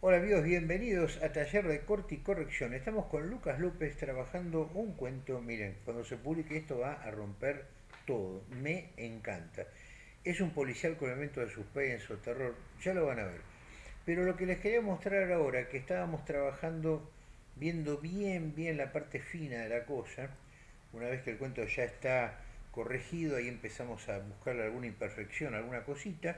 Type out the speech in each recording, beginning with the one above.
Hola amigos, bienvenidos a Taller de Corte y Corrección. Estamos con Lucas López trabajando un cuento. Miren, cuando se publique esto va a romper todo. Me encanta. Es un policial con elementos de suspenso, terror, ya lo van a ver. Pero lo que les quería mostrar ahora, que estábamos trabajando, viendo bien, bien la parte fina de la cosa, una vez que el cuento ya está corregido, ahí empezamos a buscarle alguna imperfección, alguna cosita,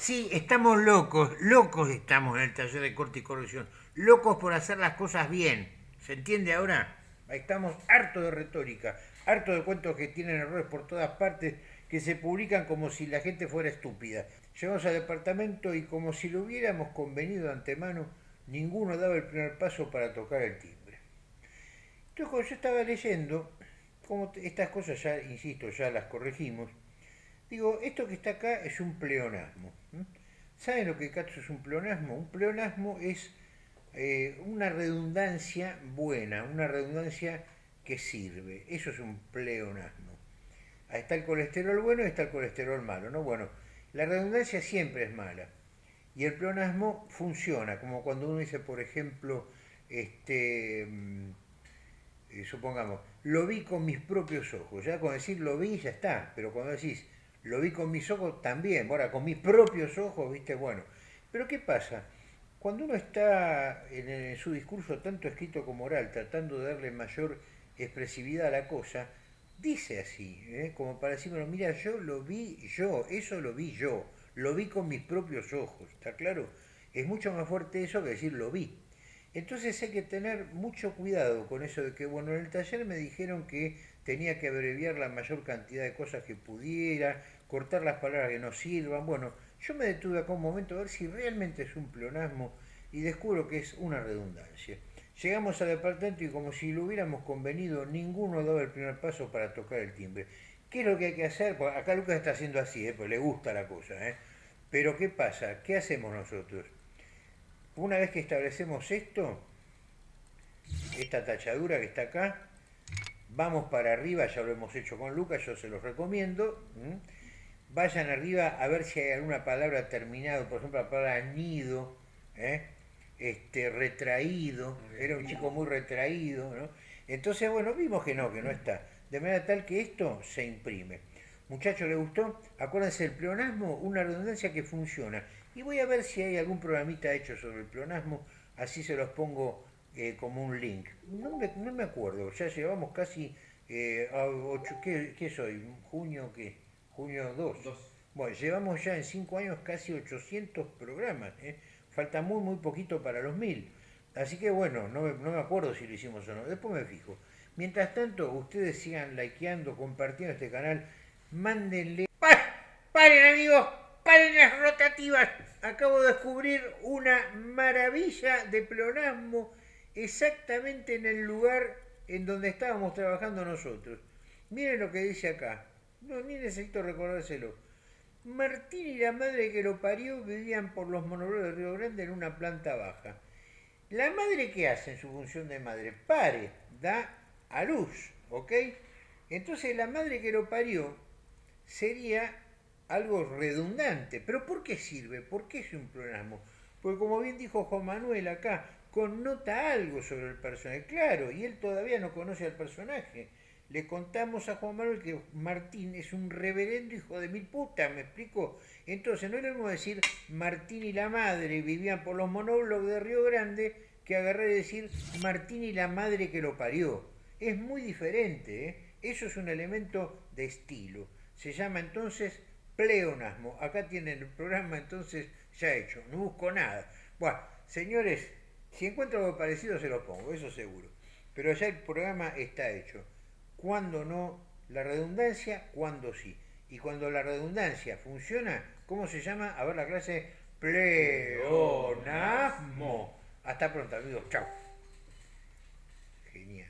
Sí, estamos locos, locos estamos en el taller de corte y corrección, locos por hacer las cosas bien. ¿Se entiende ahora? Estamos harto de retórica, harto de cuentos que tienen errores por todas partes, que se publican como si la gente fuera estúpida. Llegamos al departamento y como si lo hubiéramos convenido de antemano, ninguno daba el primer paso para tocar el timbre. Entonces cuando yo estaba leyendo, como estas cosas ya, insisto, ya las corregimos, Digo, esto que está acá es un pleonasmo. ¿Saben lo que Katsu es un pleonasmo? Un pleonasmo es eh, una redundancia buena, una redundancia que sirve. Eso es un pleonasmo. Ahí está el colesterol bueno y está el colesterol malo. ¿no? Bueno, la redundancia siempre es mala. Y el pleonasmo funciona, como cuando uno dice, por ejemplo, este, mm, eh, supongamos, lo vi con mis propios ojos. Ya con decir lo vi ya está, pero cuando decís lo vi con mis ojos también, ahora con mis propios ojos, viste, bueno. Pero ¿qué pasa? Cuando uno está en, su discurso, tanto escrito como oral, tratando de darle mayor expresividad a la cosa, dice así, ¿eh? como para decirme, mira, yo lo vi yo, eso lo vi yo, lo vi con mis propios ojos, ¿está claro? Es mucho más fuerte eso que decir lo vi. Entonces hay que tener mucho cuidado con eso de que, bueno, en el taller me dijeron que tenía que abreviar la mayor cantidad de cosas que pudiera, cortar las palabras que no sirvan. Bueno, yo me detuve acá un momento a ver si realmente es un pleonasmo y descubro que es una redundancia. Llegamos al departamento y como si lo hubiéramos convenido, ninguno daba el primer paso para tocar el timbre. ¿Qué es lo que hay que hacer? Pues acá Lucas está haciendo así, ¿eh? pues le gusta la cosa. ¿eh? Pero ¿qué pasa? ¿Qué hacemos nosotros? Una vez que establecemos esto, esta tachadura que está acá, Vamos para arriba, ya lo hemos hecho con Lucas, yo se los recomiendo. Vayan arriba a ver si hay alguna palabra terminada, por ejemplo la palabra nido, ¿eh? este, retraído, era un chico muy retraído, ¿no? Entonces, bueno, vimos que no, que no está. De manera tal que esto se imprime. Muchachos, ¿le gustó? Acuérdense, el pleonasmo, una redundancia que funciona. Y voy a ver si hay algún programita hecho sobre el pleonasmo, así se los pongo eh, como un link. No me, no me, acuerdo, ya llevamos casi eh, a ocho, ¿qué, soy? ¿Junio qué? ¿Junio 2? Bueno, llevamos ya en 5 años casi 800 programas, ¿eh? falta muy muy poquito para los 1000. Así que bueno, no me, no me acuerdo si lo hicimos o no, después me fijo. Mientras tanto, ustedes sigan likeando, compartiendo este canal, mándenle... ¡Paren amigos! ¡Paren las rotativas! Acabo de descubrir una maravilla de pleonasmo exactamente en el lugar en donde estábamos trabajando nosotros. Miren lo que dice acá. No, ni necesito recordárselo. Martín y la madre que lo parió vivían por los monobloques de Río Grande en una planta baja. La madre que hace en su función de madre, pare, da a luz, ¿ok? Entonces la madre que lo parió sería algo redundante. ¿Pero por qué sirve? ¿Por qué es un programa? Porque como bien dijo Juan Manuel acá, connota algo sobre el personaje. Claro, y él todavía no conoce al personaje. Le contamos a Juan Manuel que Martín es un reverendo hijo de mil putas, ¿me explico? Entonces no lo mismo decir Martín y la madre vivían por los monóblogos de Río Grande que agarrar y decir Martín y la madre que lo parió. Es muy diferente, ¿eh? Eso es un elemento de estilo. Se llama entonces pleonasmo. Acá tienen el programa entonces ya hecho. No busco nada. Bueno, señores, si encuentro algo parecido se lo pongo, eso seguro. Pero ya el programa está hecho. Cuando no la redundancia, cuando sí. Y cuando la redundancia funciona, ¿cómo se llama? A ver la clase pleonasmo. Hasta pronto amigos, chao. Genial.